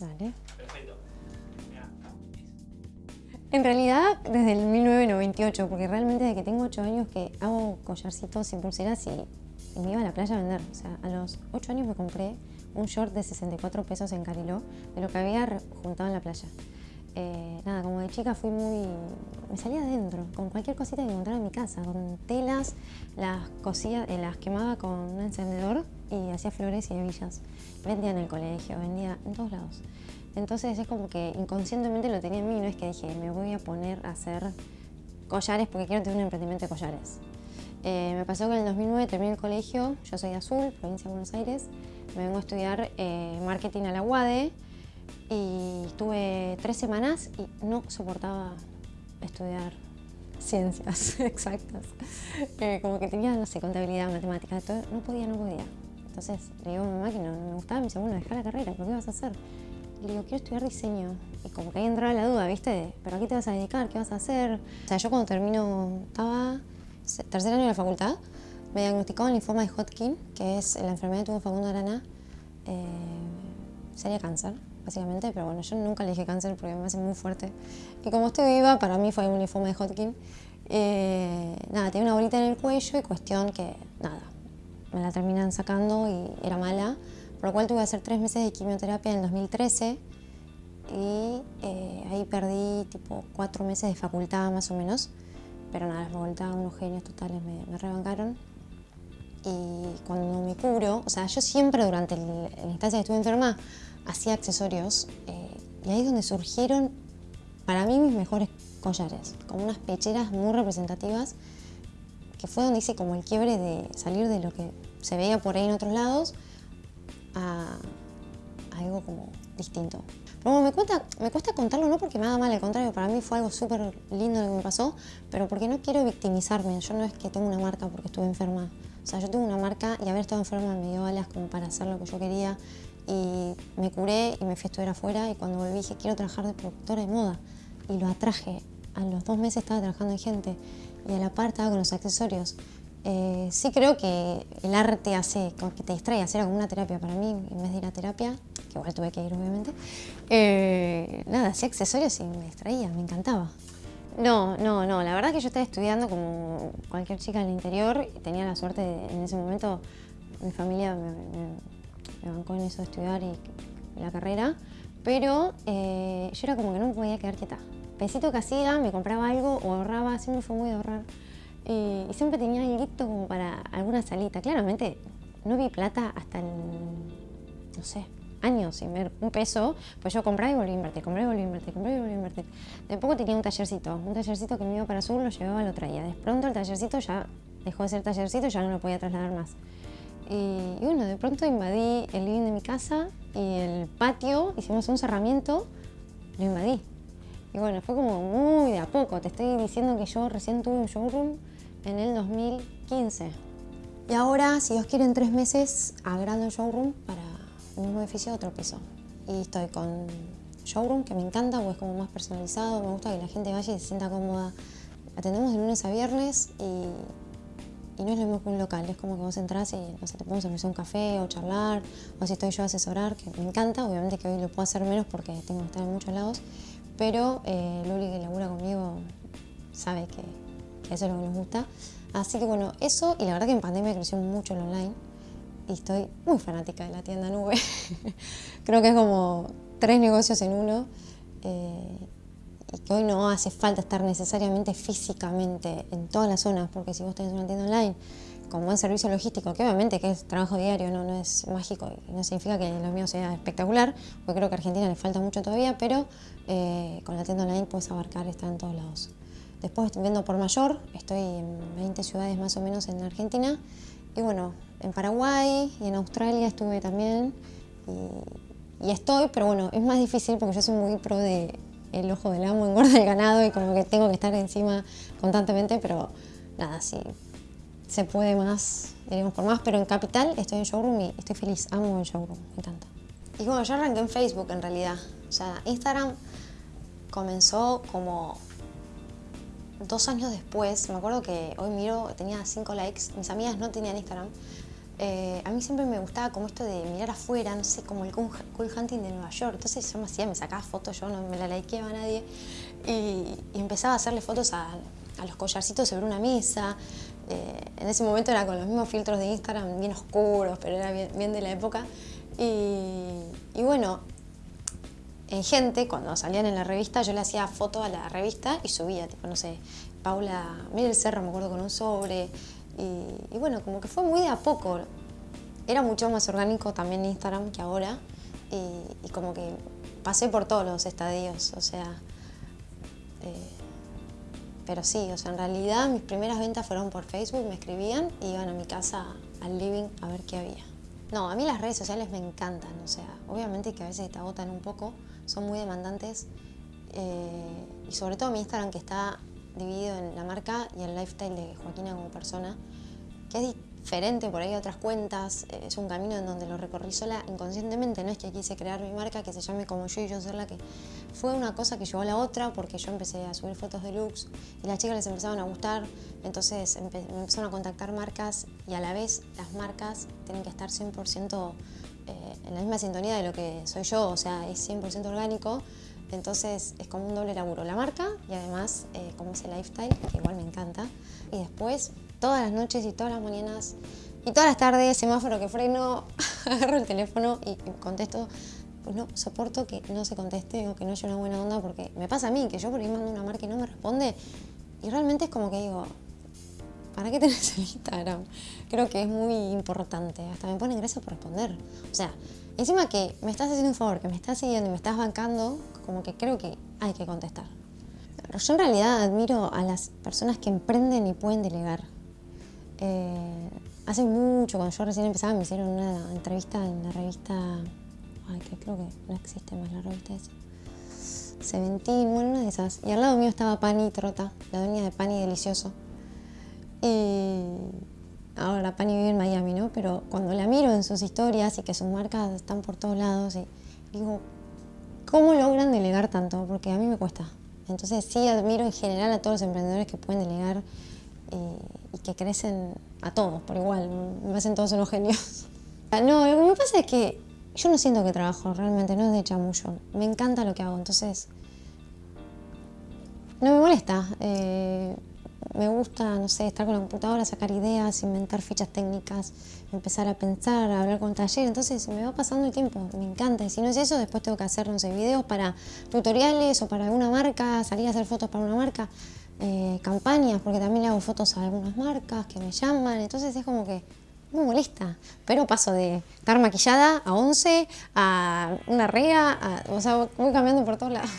Dale. Perfecto. En realidad, desde el 1998, porque realmente desde que tengo 8 años que hago collarcitos y pulseras y, y me iba a la playa a vender. O sea, a los 8 años me compré un short de 64 pesos en Cariló, de lo que había juntado en la playa. Eh, nada, como de chica fui muy... me salía adentro, con cualquier cosita que encontrara en mi casa, con telas, las cosía, eh, las quemaba con un encendedor y hacía flores y hebillas. Vendía en el colegio, vendía en todos lados. Entonces es como que inconscientemente lo tenía en mí, no es que dije, me voy a poner a hacer collares porque quiero tener un emprendimiento de collares. Eh, me pasó que en el 2009 terminé el colegio, yo soy de Azul, provincia de Buenos Aires, me vengo a estudiar eh, marketing a la UADE y estuve tres semanas y no soportaba estudiar ciencias exactas. Eh, como que tenía, no sé, contabilidad, matemáticas, no podía, no podía. Entonces le digo a mi mamá que no, me gustaba, me dice, bueno, deja la carrera, ¿pero qué vas a hacer? Y le digo, quiero estudiar diseño. Y como que ahí entraba la duda, ¿viste? ¿Pero a qué te vas a dedicar? ¿Qué vas a hacer? O sea, yo cuando termino, estaba tercer año de la facultad, me diagnosticaron linfoma de Hodgkin, que es la enfermedad que tuvo Facundo Arana. Eh, sería cáncer, básicamente, pero bueno, yo nunca le dije cáncer porque me hace muy fuerte. Y como estoy viva, para mí fue un linfoma de Hodgkin. Eh, nada, tenía una bolita en el cuello y cuestión que, nada, me la terminan sacando y era mala, por lo cual tuve que hacer tres meses de quimioterapia en el 2013 y eh, ahí perdí tipo cuatro meses de facultad más o menos, pero nada, la facultad, unos genios totales me, me rebancaron. Y cuando me curo, o sea, yo siempre durante el- la instancia que estuve enferma hacía accesorios eh, y ahí es donde surgieron para mí mis mejores collares, como unas pecheras muy representativas, que fue donde hice como el quiebre de salir de lo que se veía por ahí en otros lados a, a algo como distinto. Pero bueno, me, cuesta, me cuesta contarlo no porque me haga mal, al contrario, para mí fue algo súper lindo lo que me pasó, pero porque no quiero victimizarme. Yo no es que tengo una marca porque estuve enferma. O sea, yo tengo una marca y haber estado enferma me dio alas como para hacer lo que yo quería y me curé y me fui a estudiar afuera y cuando volví dije quiero trabajar de productora de moda y lo atraje. A los dos meses estaba trabajando en gente y a la par estaba con los accesorios. Eh, sí creo que el arte hace que te distrae, hacer como una terapia para mí en vez de ir a terapia, que igual tuve que ir obviamente. Eh, nada, hacía accesorios y me distraía, me encantaba. No, no, no, la verdad que yo estaba estudiando como cualquier chica del interior y tenía la suerte de, en ese momento, mi familia me, me- me bancó en eso de estudiar y la carrera, pero eh, yo era como que no me podía quedar quieta. Pesito que hacía, me compraba algo o ahorraba, siempre fue muy de ahorrar. Y, y siempre tenía algo como para alguna salita. Claramente no vi plata hasta el, no sé, años sin ver un peso, pues yo compraba y volví a invertir, compraba y volví a invertir, compraba y volví a invertir. De poco tenía un tallercito, un tallercito que me iba para sur, lo llevaba, lo traía. De pronto el tallercito ya dejó de ser tallercito, ya no lo podía trasladar más. Y, y bueno, de pronto invadí el living de mi casa y el patio, hicimos un cerramiento, lo invadí. Y bueno, fue como muy de a poco. Te estoy diciendo que yo recién tuve un showroom en el 2015. Y ahora, si Dios quiere, en tres meses agrando el showroom para el mismo edificio, otro piso. Y estoy con showroom, que me encanta, porque es como más personalizado. Me gusta que la gente vaya y se sienta cómoda. Atendemos de lunes a viernes y, y no es lo mismo que un local. Es como que vos entras y no sé, te podemos ofrecer un café o charlar, o si estoy yo a asesorar, que me encanta. Obviamente que hoy lo puedo hacer menos porque tengo que estar en muchos lados. Pero eh, Luli, que labura conmigo, sabe que, eso es lo que nos gusta. Así que bueno, eso, y la verdad que en pandemia creció mucho el online. Y estoy muy fanática de la tienda nube. Creo que es como tres negocios en uno. eh, que hoy no hace falta estar necesariamente físicamente en todas las zonas, porque si vos tenés una tienda online con buen servicio logístico, que obviamente que es trabajo diario, no, no es mágico y no significa que lo mío sea espectacular, porque creo que a Argentina le falta mucho todavía, pero eh, con la tienda online puedes abarcar, estar en todos lados. Después viendo por mayor, estoy en 20 ciudades más o menos en Argentina, y bueno, en Paraguay y en Australia estuve también, y, y estoy, pero bueno, es más difícil porque yo soy muy pro de el ojo del amo engorda el ganado y como que tengo que estar encima constantemente, pero nada, sí, se puede más, iremos por más, pero en Capital estoy en showroom y estoy feliz, amo el showroom, me encanta. Y bueno, yo arranqué en Facebook en realidad, o sea, Instagram comenzó como dos años después, me acuerdo que hoy miro, tenía cinco likes, mis amigas no tenían Instagram, eh, a mí siempre me gustaba como esto de mirar afuera, no sé, como el cool hunting de Nueva York. Entonces yo me hacía, me sacaba fotos, yo no me la likeaba a nadie. Y, empezaba a hacerle fotos a, los collarcitos sobre una mesa. Eh, en ese momento era con los mismos filtros de Instagram, bien oscuros, pero era bien, de la época. Y, bueno, en gente, cuando salían en la revista, yo le hacía fotos a la revista y subía, tipo, no sé, Paula, mira el cerro, me acuerdo, con un sobre. Y, bueno, como que fue muy de a poco. Era mucho más orgánico también Instagram que ahora. Y, como que pasé por todos los estadios, o sea... Eh, pero sí, o sea, en realidad mis primeras ventas fueron por Facebook, me escribían y iban a mi casa al living a ver qué había. No, a mí las redes sociales me encantan, o sea, obviamente que a veces te agotan un poco, son muy demandantes eh, y sobre todo mi Instagram que está dividido en la marca y el lifestyle de Joaquina como persona, que es diferente por ahí a otras cuentas, eh, es un camino en donde lo recorrí sola inconscientemente, no es que quise crear mi marca que se llame como yo y yo ser la que... Fue una cosa que llevó a la otra porque yo empecé a subir fotos de looks y las chicas les empezaban a gustar, entonces me empezaron a contactar marcas y a la vez las marcas tienen que estar 100% eh, en la misma sintonía de lo que soy yo, o sea, es 100% orgánico, entonces es como un doble laburo, la marca y además eh, como ese lifestyle, que igual me encanta. Y después, todas las noches y todas las mañanas y todas las tardes, semáforo que freno, agarro el teléfono y contesto. Pues no soporto que no se conteste o que no haya una buena onda porque me pasa a mí, que yo por ahí mando una marca y no me responde. Y realmente es como que digo, ¿para qué tenés el Instagram? Creo que es muy importante. Hasta me ponen gracias por responder. O sea, encima que me estás haciendo un favor, que me estás siguiendo y me estás bancando, como que creo que hay que contestar. Yo en realidad admiro a las personas que emprenden y pueden delegar. Eh, hace mucho, cuando yo recién empezaba, me hicieron una entrevista en la revista, ay, que creo que no existe más la revista esa, Seventeen, bueno, una de esas. Y al lado mío estaba Pani Trota, la dueña de Pani Delicioso. Y ahora Pani vive en Miami, ¿no? Pero cuando la miro en sus historias y que sus marcas están por todos lados, y digo, ¿cómo logran delegar tanto? Porque a mí me cuesta. Entonces sí admiro en general a todos los emprendedores que pueden delegar eh, y que crecen a todos por igual. Me hacen todos unos genios. No, lo que me pasa es que yo no siento que trabajo realmente, no es de chamullo. Me encanta lo que hago, entonces no me molesta. Eh, me gusta, no sé, estar con la computadora, sacar ideas, inventar fichas técnicas, empezar a pensar, a hablar con taller, entonces me va pasando el tiempo, me encanta. Y si no es eso, después tengo que hacer, no sé, videos para tutoriales o para alguna marca, salir a hacer fotos para una marca, eh, campañas, porque también le hago fotos a algunas marcas que me llaman, entonces es como que me molesta, pero paso de estar maquillada a 11, a una rea, o sea, voy cambiando por todos lados.